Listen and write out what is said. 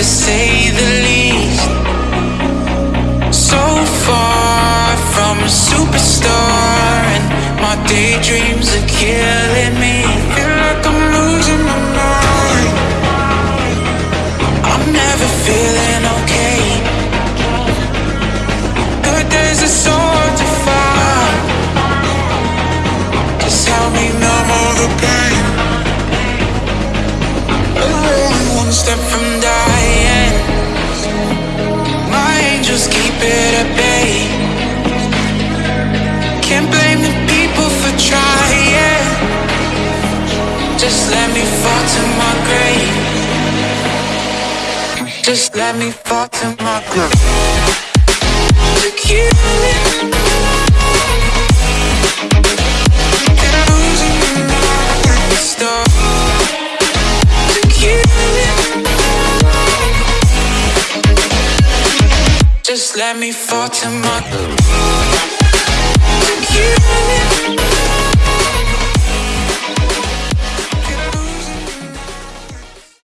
to say the least. So far from a superstar, and my daydreams are killing me. Feel like I'm losing my mind. I'm never feeling okay. Good days are so hard to find. Just help me numb all the pain. I'm one step from dying. Just let me fall to my grave. Just let me fall to my grave. It. Just let me fall to my.